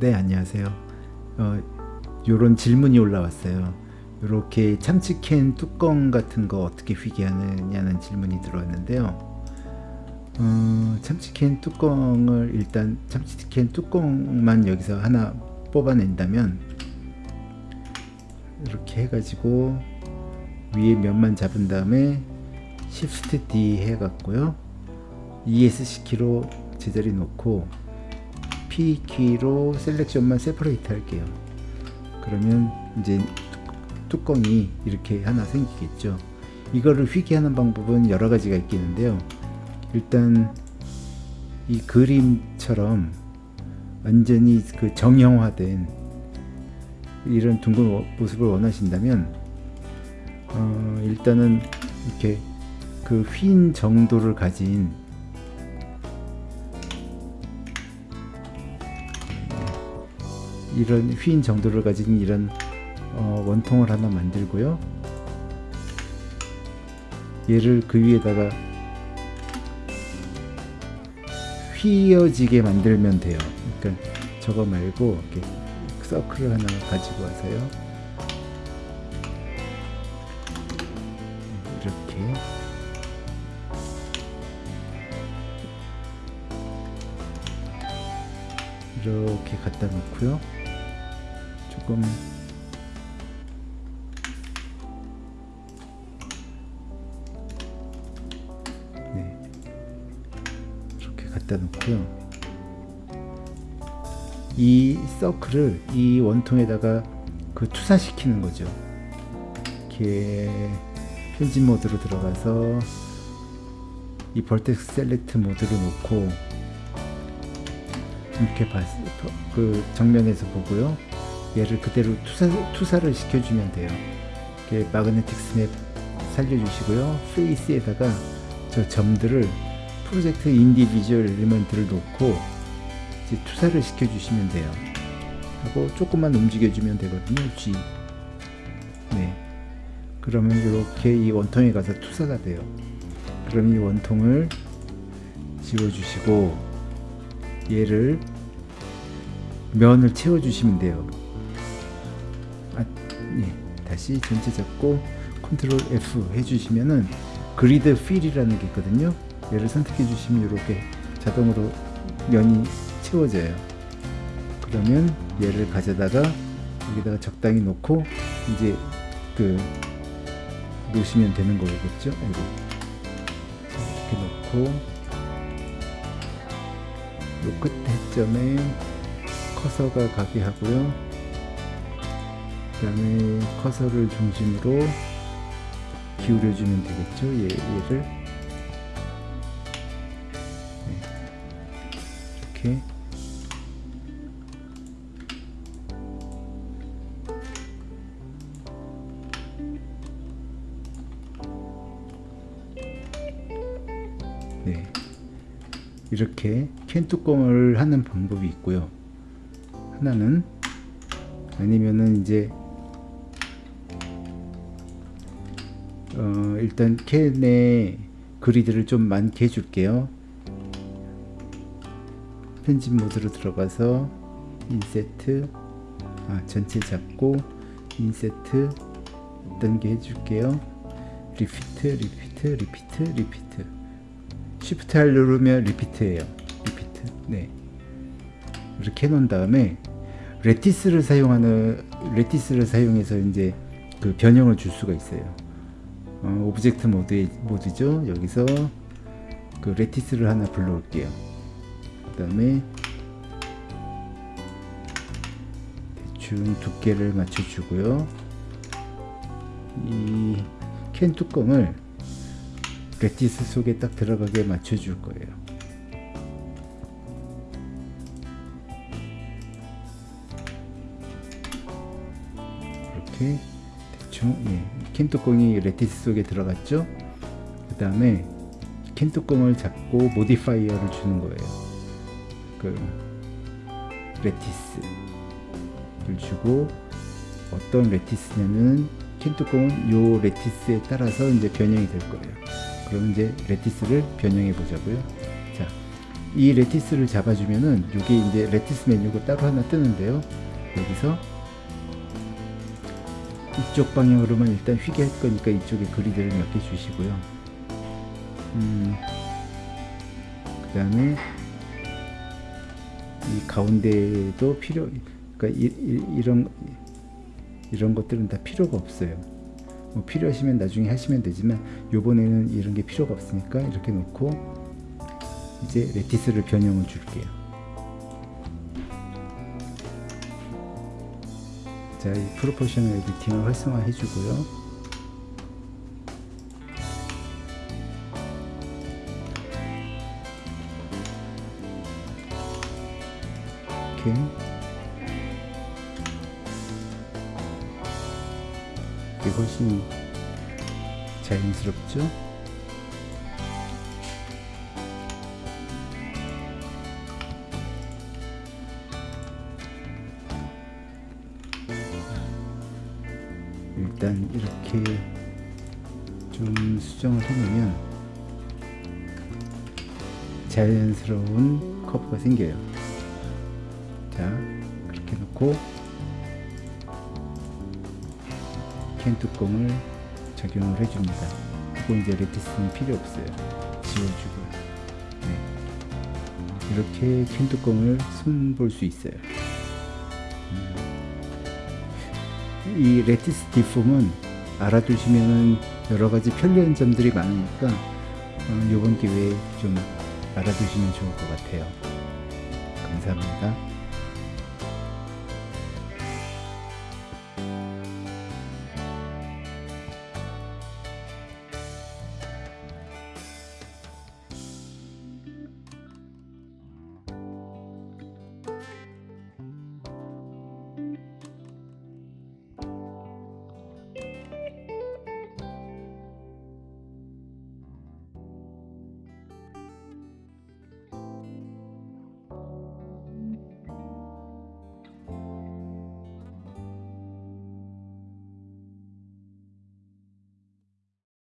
네 안녕하세요. 어, 요런 질문이 올라왔어요. 이렇게 참치캔 뚜껑 같은 거 어떻게 휘게하느냐는 질문이 들어왔는데요. 어, 참치캔 뚜껑을 일단 참치캔 뚜껑만 여기서 하나 뽑아낸다면 이렇게 해가지고 위에 면만 잡은 다음에 Shift D 해갖고요. ESC 키로 제자리 놓고 P 키로 셀렉션만 세퍼레이트 할게요. 그러면 이제 뚜껑이 이렇게 하나 생기겠죠. 이거를 휘게 하는 방법은 여러 가지가 있겠는데요. 일단 이 그림처럼 완전히 그 정형화된 이런 둥근 모습을 원하신다면 어, 일단은 이렇게 그 휜 정도를 가진 이런 휜 정도를 가진 이런 어, 원통을 하나 만들고요. 얘를 그 위에다가 휘어지게 만들면 돼요. 그러니까 저거 말고 이렇게 서클을 하나 가지고 와서요. 이렇게. 이렇게 갖다 놓고요 조금. 네. 이렇게 갖다 놓고요. 이 서클을 이 원통에다가 그 투사시키는 거죠. 이렇게 편집 모드로 들어가서 이 vertex select 모드로 놓고 이렇게 봤, 그 정면에서 보고요 얘를 그대로 투사, 투사 를 시켜주면 돼요. 이렇게 magnetic snap 살려주시고요. face에다가 저 점들을 project individual element를 놓고 이제 투사를 시켜주시면 돼요. 하고 조금만 움직여주면 되거든요 G. 네. 그러면 이렇게 이 원통에 가서 투사가 돼요. 그럼 이 원통을 지워주시고 얘를 면을 채워주시면 돼요. 아, 예. 다시 전체 잡고 컨트롤 F 해주시면은 그리드 필이라는 게 있거든요 얘를 선택해 주시면 이렇게 자동으로 면이 채워져요 그러면 얘를 가져다가 여기다가 적당히 놓고 이제 그 놓으시면 되는 거겠죠. 이렇게 놓고 요끝 해점에 커서가 가게 하고요 그 다음에 커서를 중심으로 기울여 주면 되겠죠 얘, 얘를 네. 이렇게 네. 이렇게 캔 뚜껑을 하는 방법이 있고요 하나는 아니면은 이제 어 일단 캔에 grid를 좀 많게 해줄게요. 편집 모드로 들어가서 inset 아 전체 잡고 inset 어떤 게 해줄게요? repeat repeat repeat repeat. shift R 누르면 repeat예요. repeat. 네. 이렇게 해 놓은 다음에 lattice를 사용하는 lattice를 사용해서 이제 그 변형을 줄 수가 있어요 어, object 모드 모드죠. 여기서 그 lattice를 하나 불러올게요. 그 다음에 대충 두께를 맞춰주고요. 이 캔 뚜껑을 lattice 속에 딱 들어가게 맞춰줄 거예요. 이렇게 대충 예, 캔 뚜껑이 lattice 속에 들어갔죠? 그 다음에 캔 뚜껑을 잡고 modifier를 주는 거예요. 그 lattice를 주고 어떤 lattice냐면 캔 뚜껑은 요 lattice에 따라서 이제 변형이 될 거예요. 그럼 이제 lattice를 변형해 보자고요. 자 이 lattice를 잡아주면은 이게 이제 lattice 메뉴가 따로 하나 뜨는데요. 여기서 이쪽 방향으로만 일단 휘게 할 거니까 이쪽에 grid를 몇 개 주시고요. 음, 그 다음에 이 가운데도 필요, 그러니까 이, 이, 이 런 이런 것들은 다 필요가 없어요. 뭐 필요하시면 나중에 하시면 되지만 요번에는 이런 게 필요가 없으니까 이렇게 놓고 이제 레티스를 변형을 줄게요. 자, 이 프로포셔널 에디팅을 활성화해 주고요. 이렇게 이게 훨씬 자연스럽죠? 일단 이렇게 좀 수정을 해놓으면 자연스러운 커브가 생겨요. 자, 그렇게 놓고 캔 뚜껑을 적용을 해줍니다. 그리고 이제 lattice는 필요 없어요. 지워주고요. 네. 이렇게 캔 뚜껑을 손볼 수 있어요. 이 lattice deform은 알아두시면은 여러 가지 편리한 점들이 많으니까 어, 이번 기회에 좀 알아두시면 좋을 것 같아요. 감사합니다.